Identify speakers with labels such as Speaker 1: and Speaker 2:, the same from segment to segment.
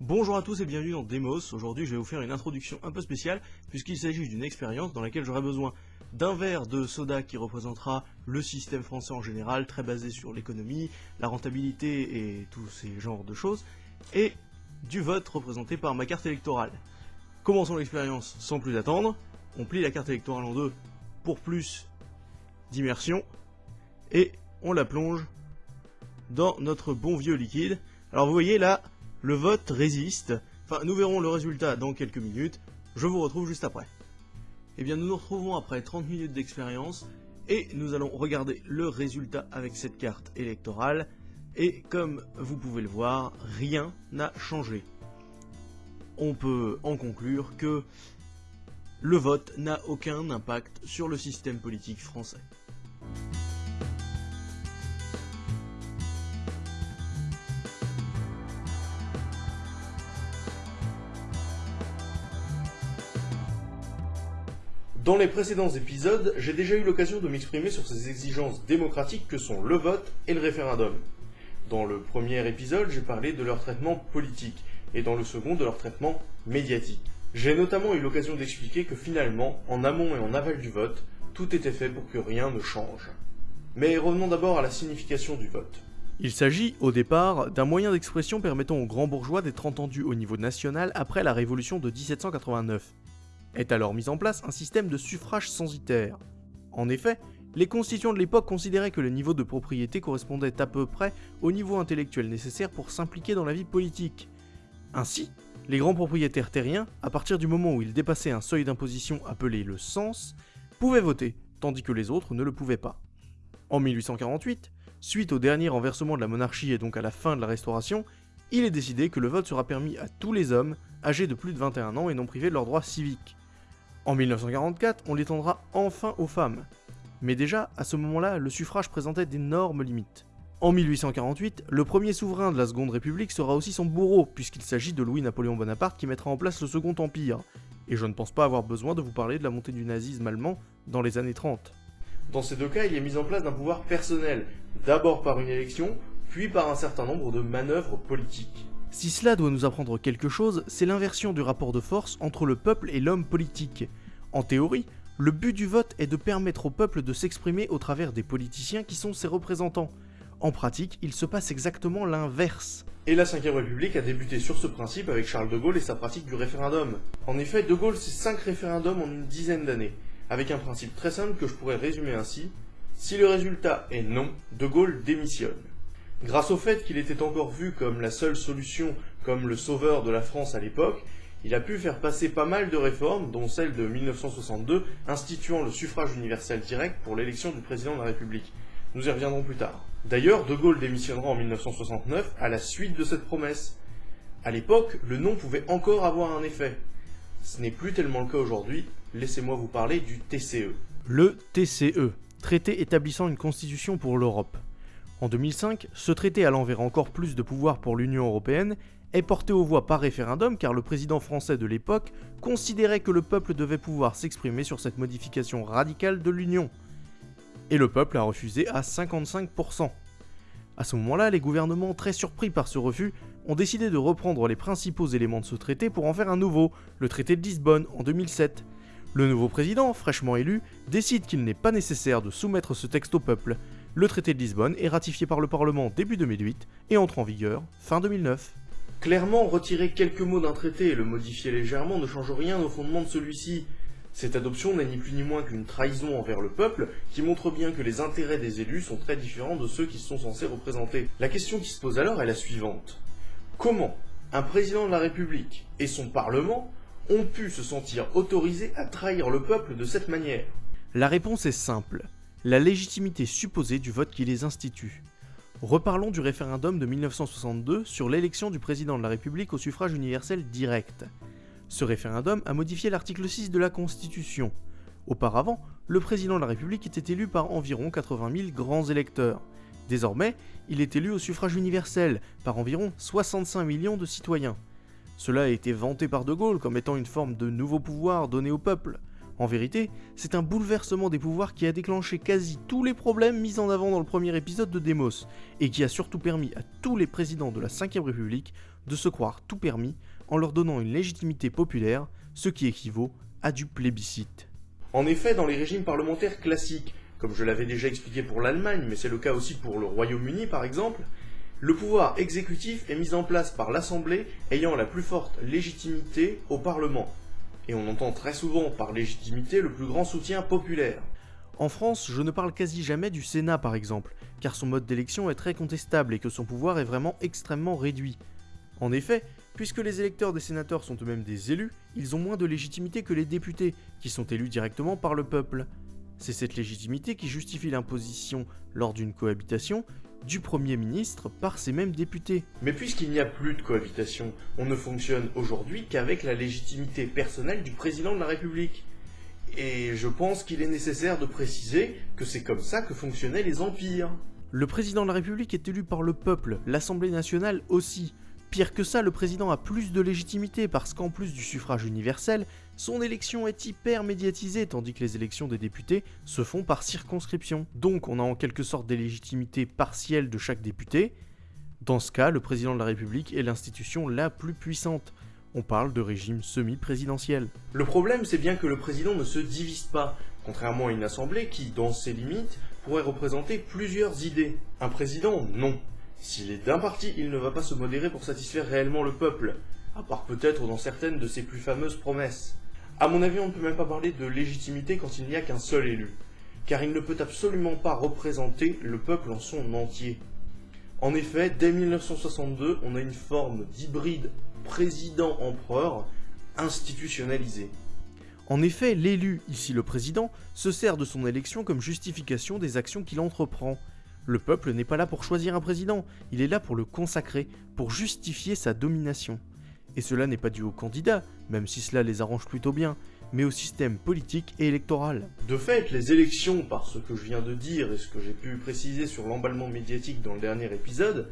Speaker 1: Bonjour à tous et bienvenue dans Demos. Aujourd'hui, je vais vous faire une introduction un peu spéciale puisqu'il s'agit d'une expérience dans laquelle j'aurai besoin d'un verre de soda qui représentera le système français en général, très basé sur l'économie, la rentabilité et tous ces genres de choses, et du vote représenté par ma carte électorale. Commençons l'expérience sans plus attendre. On plie la carte électorale en deux pour plus d'immersion et on la plonge dans notre bon vieux liquide. Alors vous voyez là, le vote résiste. Enfin, nous verrons le résultat dans quelques minutes. Je vous retrouve juste après. Eh bien, nous nous retrouvons après 30 minutes d'expérience et nous allons regarder le résultat avec cette carte électorale. Et comme vous pouvez le voir, rien n'a changé. On peut en conclure que le vote n'a aucun impact sur le système politique français. Dans les précédents épisodes, j'ai déjà eu l'occasion de m'exprimer sur ces exigences démocratiques que sont le vote et le référendum. Dans le premier épisode, j'ai parlé de leur traitement politique, et dans le second de leur traitement médiatique. J'ai notamment eu l'occasion d'expliquer que finalement, en amont et en aval du vote, tout était fait pour que rien ne change. Mais revenons d'abord à la signification du vote. Il s'agit, au départ, d'un moyen d'expression permettant aux grands bourgeois d'être entendus au niveau national après la Révolution de 1789 est alors mis en place un système de suffrage censitaire. En effet, les constituants de l'époque considéraient que le niveau de propriété correspondait à peu près au niveau intellectuel nécessaire pour s'impliquer dans la vie politique. Ainsi, les grands propriétaires terriens, à partir du moment où ils dépassaient un seuil d'imposition appelé le cens, pouvaient voter, tandis que les autres ne le pouvaient pas. En 1848, suite au dernier renversement de la monarchie et donc à la fin de la Restauration, il est décidé que le vote sera permis à tous les hommes âgés de plus de 21 ans et non privés de leurs droits civiques. En 1944, on l'étendra enfin aux femmes. Mais déjà, à ce moment-là, le suffrage présentait d'énormes limites. En 1848, le premier souverain de la Seconde République sera aussi son bourreau, puisqu'il s'agit de Louis-Napoléon Bonaparte qui mettra en place le Second Empire. Et je ne pense pas avoir besoin de vous parler de la montée du nazisme allemand dans les années 30. Dans ces deux cas, il est mis en place d'un pouvoir personnel, d'abord par une élection, puis par un certain nombre de manœuvres politiques. Si cela doit nous apprendre quelque chose, c'est l'inversion du rapport de force entre le peuple et l'homme politique. En théorie, le but du vote est de permettre au peuple de s'exprimer au travers des politiciens qui sont ses représentants. En pratique, il se passe exactement l'inverse. Et la 5ème République a débuté sur ce principe avec Charles de Gaulle et sa pratique du référendum. En effet, de Gaulle c'est 5 référendums en une dizaine d'années, avec un principe très simple que je pourrais résumer ainsi. Si le résultat est non, de Gaulle démissionne. Grâce au fait qu'il était encore vu comme la seule solution, comme le sauveur de la France à l'époque, il a pu faire passer pas mal de réformes, dont celle de 1962 instituant le suffrage universel direct pour l'élection du président de la République. Nous y reviendrons plus tard. D'ailleurs, De Gaulle démissionnera en 1969 à la suite de cette promesse. À l'époque, le nom pouvait encore avoir un effet. Ce n'est plus tellement le cas aujourd'hui, laissez-moi vous parler du TCE. Le TCE, traité établissant une constitution pour l'Europe. En 2005, ce traité allant vers encore plus de pouvoir pour l'Union européenne est porté aux voix par référendum car le président français de l'époque considérait que le peuple devait pouvoir s'exprimer sur cette modification radicale de l'Union. Et le peuple a refusé à 55%. À ce moment-là, les gouvernements, très surpris par ce refus, ont décidé de reprendre les principaux éléments de ce traité pour en faire un nouveau, le traité de Lisbonne, en 2007. Le nouveau président, fraîchement élu, décide qu'il n'est pas nécessaire de soumettre ce texte au peuple, le traité de Lisbonne est ratifié par le Parlement début 2008 et entre en vigueur fin 2009. Clairement, retirer quelques mots d'un traité et le modifier légèrement ne change rien au fondement de celui-ci. Cette adoption n'est ni plus ni moins qu'une trahison envers le peuple qui montre bien que les intérêts des élus sont très différents de ceux qui sont censés représenter. La question qui se pose alors est la suivante. Comment un président de la République et son Parlement ont pu se sentir autorisés à trahir le peuple de cette manière? La réponse est simple la légitimité supposée du vote qui les institue. Reparlons du référendum de 1962 sur l'élection du président de la République au suffrage universel direct. Ce référendum a modifié l'article 6 de la Constitution. Auparavant, le président de la République était élu par environ 80 000 grands électeurs. Désormais, il est élu au suffrage universel par environ 65 millions de citoyens. Cela a été vanté par De Gaulle comme étant une forme de nouveau pouvoir donné au peuple.
Speaker 2: En vérité, c'est un bouleversement des pouvoirs qui a déclenché quasi tous les problèmes mis en avant dans le premier épisode de Demos, et qui a surtout permis à tous les présidents de la 5ème République de se croire tout permis en leur donnant une légitimité populaire, ce qui équivaut à du plébiscite.
Speaker 1: En effet, dans les régimes parlementaires classiques, comme je l'avais déjà expliqué pour l'Allemagne, mais c'est le cas aussi pour le Royaume-Uni par exemple, le pouvoir exécutif est mis en place par l'Assemblée ayant la plus forte légitimité au Parlement. Et on entend très souvent par légitimité le plus grand soutien populaire.
Speaker 2: En France, je ne parle quasi jamais du Sénat par exemple, car son mode d'élection est très contestable et que son pouvoir est vraiment extrêmement réduit. En effet, puisque les électeurs des sénateurs sont eux-mêmes des élus, ils ont moins de légitimité que les députés, qui sont élus directement par le peuple. C'est cette légitimité qui justifie l'imposition, lors d'une cohabitation, du Premier ministre par ces mêmes députés.
Speaker 1: Mais puisqu'il n'y a plus de cohabitation, on ne fonctionne aujourd'hui qu'avec la légitimité personnelle du président de la République. Et je pense qu'il est nécessaire de préciser que c'est comme ça que fonctionnaient les empires.
Speaker 2: Le président de la République est élu par le peuple, l'Assemblée nationale aussi. Pire que ça, le président a plus de légitimité parce qu'en plus du suffrage universel, son élection est hyper médiatisée tandis que les élections des députés se font par circonscription. Donc on a en quelque sorte des légitimités partielles de chaque député. Dans ce cas, le président de la République est l'institution la plus puissante. On parle de régime semi-présidentiel.
Speaker 1: Le problème, c'est bien que le président ne se divise pas, contrairement à une assemblée qui, dans ses limites, pourrait représenter plusieurs idées. Un président, non. S'il est d'un parti, il ne va pas se modérer pour satisfaire réellement le peuple, à part peut-être dans certaines de ses plus fameuses promesses. À mon avis, on ne peut même pas parler de légitimité quand il n'y a qu'un seul élu, car il ne peut absolument pas représenter le peuple en son entier. En effet, dès 1962, on a une forme d'hybride président-empereur institutionnalisée.
Speaker 2: En effet, l'élu, ici le président, se sert de son élection comme justification des actions qu'il entreprend. Le peuple n'est pas là pour choisir un président, il est là pour le consacrer, pour justifier sa domination. Et cela n'est pas dû aux candidats, même si cela les arrange plutôt bien, mais au système politique et électoral.
Speaker 1: De fait, les élections, par ce que je viens de dire et ce que j'ai pu préciser sur l'emballement médiatique dans le dernier épisode,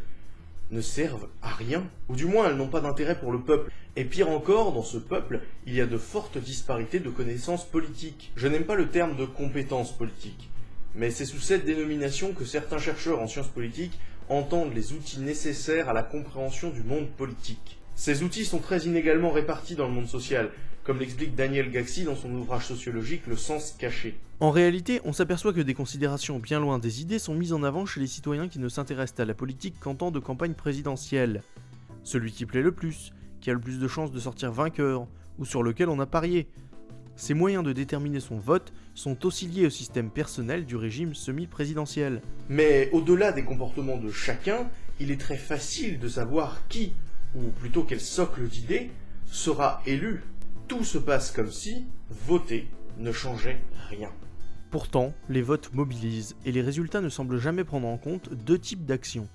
Speaker 1: ne servent à rien. Ou du moins, elles n'ont pas d'intérêt pour le peuple. Et pire encore, dans ce peuple, il y a de fortes disparités de connaissances politiques. Je n'aime pas le terme de compétences politiques mais c'est sous cette dénomination que certains chercheurs en sciences politiques entendent les outils nécessaires à la compréhension du monde politique. Ces outils sont très inégalement répartis dans le monde social, comme l'explique Daniel Gaxi dans son ouvrage sociologique Le sens caché.
Speaker 2: En réalité, on s'aperçoit que des considérations bien loin des idées sont mises en avant chez les citoyens qui ne s'intéressent à la politique qu'en temps de campagne présidentielle. Celui qui plaît le plus, qui a le plus de chances de sortir vainqueur, ou sur lequel on a parié, ces moyens de déterminer son vote sont aussi liés au système personnel du régime semi-présidentiel.
Speaker 1: Mais au-delà des comportements de chacun, il est très facile de savoir qui, ou plutôt quel socle d'idées, sera élu. Tout se passe comme si voter ne changeait rien.
Speaker 2: Pourtant, les votes mobilisent et les résultats ne semblent jamais prendre en compte deux types d'actions,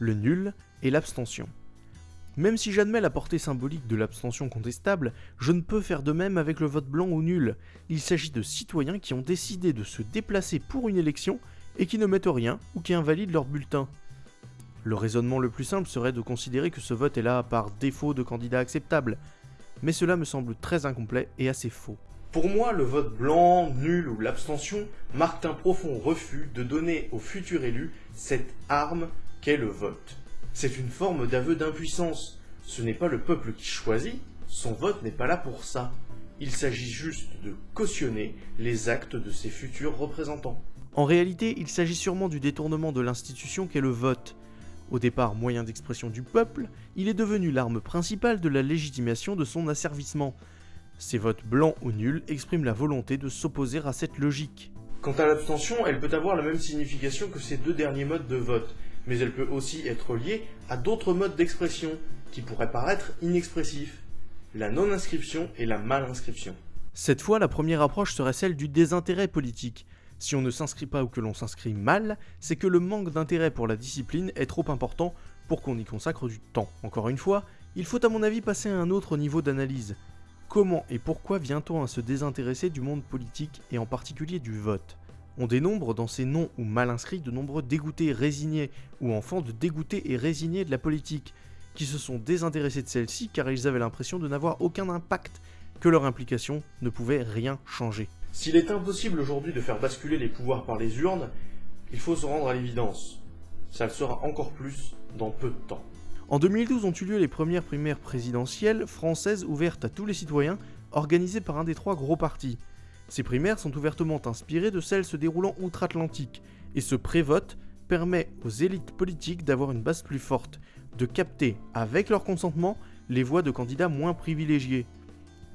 Speaker 2: le nul et l'abstention. Même si j'admets la portée symbolique de l'abstention contestable, je ne peux faire de même avec le vote blanc ou nul. Il s'agit de citoyens qui ont décidé de se déplacer pour une élection et qui ne mettent rien ou qui invalident leur bulletin. Le raisonnement le plus simple serait de considérer que ce vote est là par défaut de candidat acceptable, mais cela me semble très incomplet et assez faux.
Speaker 1: Pour moi, le vote blanc, nul ou l'abstention marque un profond refus de donner au futur élu cette arme qu'est le vote. C'est une forme d'aveu d'impuissance. Ce n'est pas le peuple qui choisit, son vote n'est pas là pour ça. Il s'agit juste de cautionner les actes de ses futurs représentants.
Speaker 2: En réalité, il s'agit sûrement du détournement de l'institution qu'est le vote. Au départ moyen d'expression du peuple, il est devenu l'arme principale de la légitimation de son asservissement. Ces votes blancs ou nuls expriment la volonté de s'opposer à cette logique.
Speaker 1: Quant à l'abstention, elle peut avoir la même signification que ces deux derniers modes de vote mais elle peut aussi être liée à d'autres modes d'expression qui pourraient paraître inexpressifs, la non-inscription et la mal-inscription.
Speaker 2: Cette fois, la première approche serait celle du désintérêt politique. Si on ne s'inscrit pas ou que l'on s'inscrit mal, c'est que le manque d'intérêt pour la discipline est trop important pour qu'on y consacre du temps. Encore une fois, il faut à mon avis passer à un autre niveau d'analyse. Comment et pourquoi vient-on à se désintéresser du monde politique et en particulier du vote? On dénombre dans ces noms ou mal inscrits de nombreux dégoûtés, résignés ou enfants de dégoûtés et résignés de la politique, qui se sont désintéressés de celle-ci car ils avaient l'impression de n'avoir aucun impact, que leur implication ne pouvait rien changer.
Speaker 1: S'il est impossible aujourd'hui de faire basculer les pouvoirs par les urnes, il faut se rendre à l'évidence. Ça le sera encore plus dans peu de temps.
Speaker 2: En 2012 ont eu lieu les premières primaires présidentielles françaises ouvertes à tous les citoyens, organisées par un des trois gros partis. Ces primaires sont ouvertement inspirées de celles se déroulant outre-Atlantique, et ce pré-vote permet aux élites politiques d'avoir une base plus forte, de capter, avec leur consentement, les voix de candidats moins privilégiés.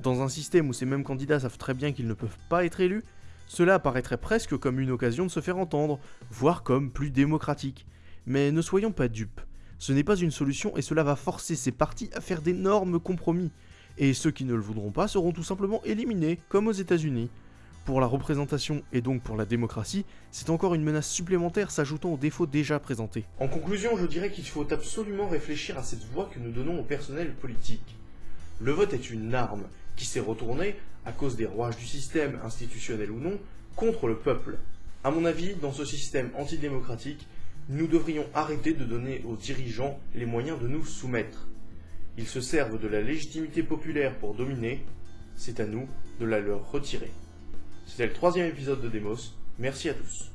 Speaker 2: Dans un système où ces mêmes candidats savent très bien qu'ils ne peuvent pas être élus, cela apparaîtrait presque comme une occasion de se faire entendre, voire comme plus démocratique. Mais ne soyons pas dupes, ce n'est pas une solution et cela va forcer ces partis à faire d'énormes compromis. Et ceux qui ne le voudront pas seront tout simplement éliminés, comme aux États-Unis. Pour la représentation et donc pour la démocratie, c'est encore une menace supplémentaire s'ajoutant aux défauts déjà présentés.
Speaker 1: En conclusion, je dirais qu'il faut absolument réfléchir à cette voie que nous donnons au personnel politique. Le vote est une arme qui s'est retournée, à cause des rouages du système, institutionnel ou non, contre le peuple. À mon avis, dans ce système antidémocratique, nous devrions arrêter de donner aux dirigeants les moyens de nous soumettre. Ils se servent de la légitimité populaire pour dominer, c'est à nous de la leur retirer. C'était le troisième épisode de Demos, merci à tous.